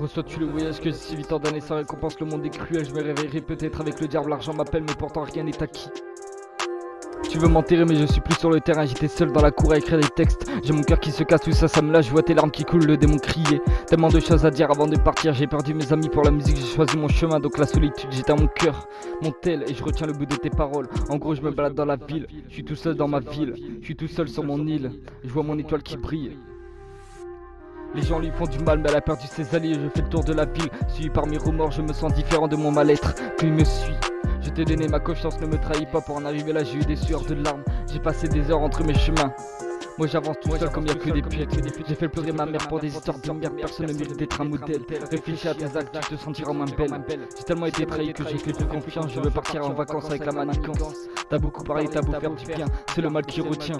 Reçois-tu le voyage que si 8 ans d'années sans récompense, le monde est cruel, je me réveillerai peut-être avec le diable, l'argent m'appelle, mais pourtant rien n'est acquis. Tu veux m'enterrer mais je suis plus sur le terrain J'étais seul dans la cour à écrire des textes. J'ai mon cœur qui se casse, tout ça ça me lâche Je vois tes larmes qui coulent, le démon crier Tellement de choses à dire avant de partir J'ai perdu mes amis pour la musique, j'ai choisi mon chemin Donc la solitude j'étais à mon cœur Mon tel et je retiens le bout de tes paroles. En gros je me balade dans la ville Je suis tout seul dans ma ville Je suis tout seul sur mon île Je vois mon étoile qui brille les gens lui font du mal mais elle a perdu ses alliés Je fais le tour de la ville Suivi par mes remords je me sens différent de mon mal-être Puis me suit je t'ai donné ma confiance, ne me trahis pas pour en arriver là, j'ai eu des sueurs de larmes, j'ai passé des heures entre mes chemins. Moi j'avance tout seul comme y'a que des pieds J'ai fait pleurer ma mère pour des histoires de merde Personne ne mérite d'être un modèle Réfléchis à tes actes, tu te sentiras moins belle J'ai tellement été trahi que j'ai fait plus confiance Je veux partir en vacances avec la manigance T'as beaucoup parlé, t'as beau faire du bien C'est le mal qui retient